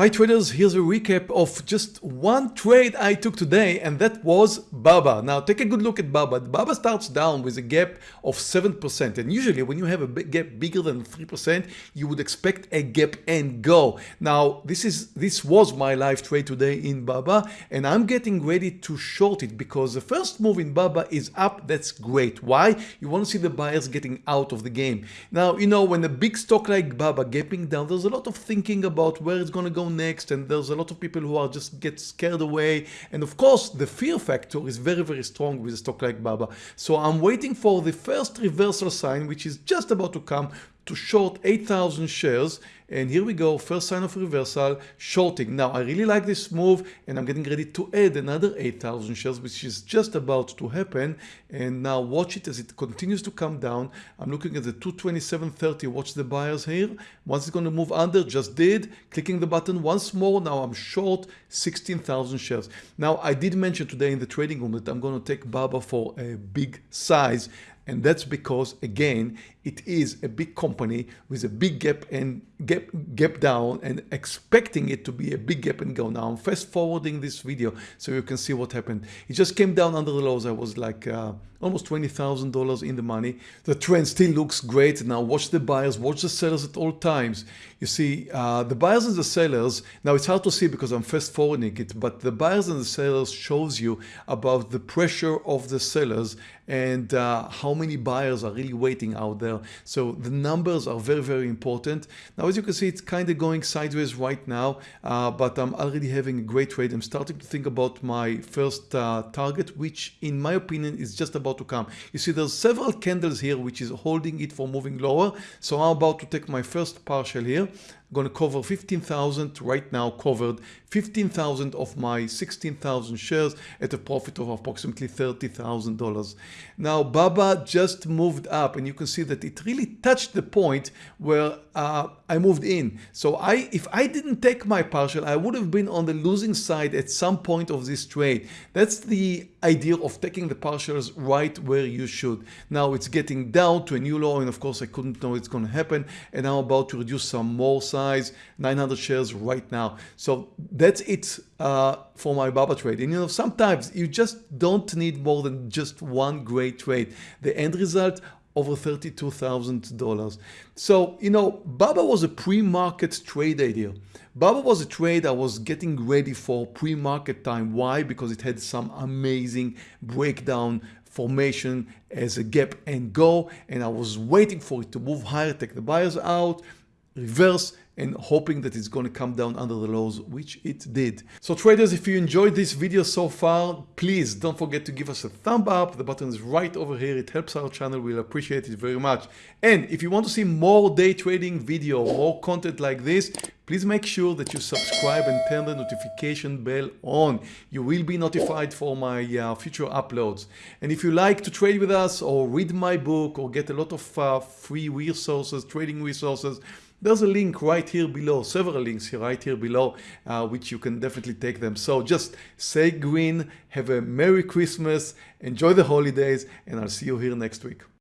Hi traders, here's a recap of just one trade I took today and that was BABA. Now take a good look at BABA. BABA starts down with a gap of 7% and usually when you have a big gap bigger than 3% you would expect a gap and go. Now this is this was my live trade today in BABA and I'm getting ready to short it because the first move in BABA is up. That's great. Why? You want to see the buyers getting out of the game. Now you know when a big stock like BABA gapping down there's a lot of thinking about where it's going to go next and there's a lot of people who are just get scared away. And of course the fear factor is very very strong with a stock like Baba. So I'm waiting for the first reversal sign which is just about to come to short 8,000 shares. And here we go first sign of reversal shorting. Now I really like this move and I'm getting ready to add another 8,000 shares which is just about to happen. And now watch it as it continues to come down. I'm looking at the 227.30 watch the buyers here. Once it's going to move under just did clicking the button once more. Now I'm short 16,000 shares. Now I did mention today in the trading room that I'm going to take Baba for a big size and that's because again it is a big company with a big gap and gap gap down and expecting it to be a big gap and go now I'm fast forwarding this video so you can see what happened. It just came down under the lows. I was like uh, almost $20,000 in the money. The trend still looks great. Now watch the buyers watch the sellers at all times. You see uh, the buyers and the sellers now it's hard to see because I'm fast forwarding it but the buyers and the sellers shows you about the pressure of the sellers and uh, how many buyers are really waiting out there. So the numbers are very very important. Now as you can see it's kind of going sideways right now uh, but I'm already having a great trade I'm starting to think about my first uh, target which in my opinion is just about to come. You see there's several candles here which is holding it for moving lower. So I'm about to take my first partial here going to cover 15,000 right now covered 15,000 of my 16,000 shares at a profit of approximately $30,000. Now Baba just moved up and you can see that it really touched the point where uh, I moved in. So I, if I didn't take my partial, I would have been on the losing side at some point of this trade. That's the idea of taking the partials right where you should. Now it's getting down to a new low and of course I couldn't know it's going to happen and I'm about to reduce some more size 900 shares right now. So that's it uh, for my Baba trade. And you know, sometimes you just don't need more than just one great trade. The end result over $32,000. So, you know, Baba was a pre-market trade idea. Baba was a trade I was getting ready for pre-market time. Why? Because it had some amazing breakdown formation as a gap and go and I was waiting for it to move higher, take the buyers out, reverse and hoping that it's going to come down under the lows which it did. So traders if you enjoyed this video so far please don't forget to give us a thumb up. The button is right over here. It helps our channel. We'll appreciate it very much. And if you want to see more day trading video more content like this please make sure that you subscribe and turn the notification bell on. You will be notified for my uh, future uploads. And if you like to trade with us or read my book or get a lot of uh, free resources, trading resources, there's a link right here below, several links here right here below, uh, which you can definitely take them. So just say green, have a Merry Christmas, enjoy the holidays, and I'll see you here next week.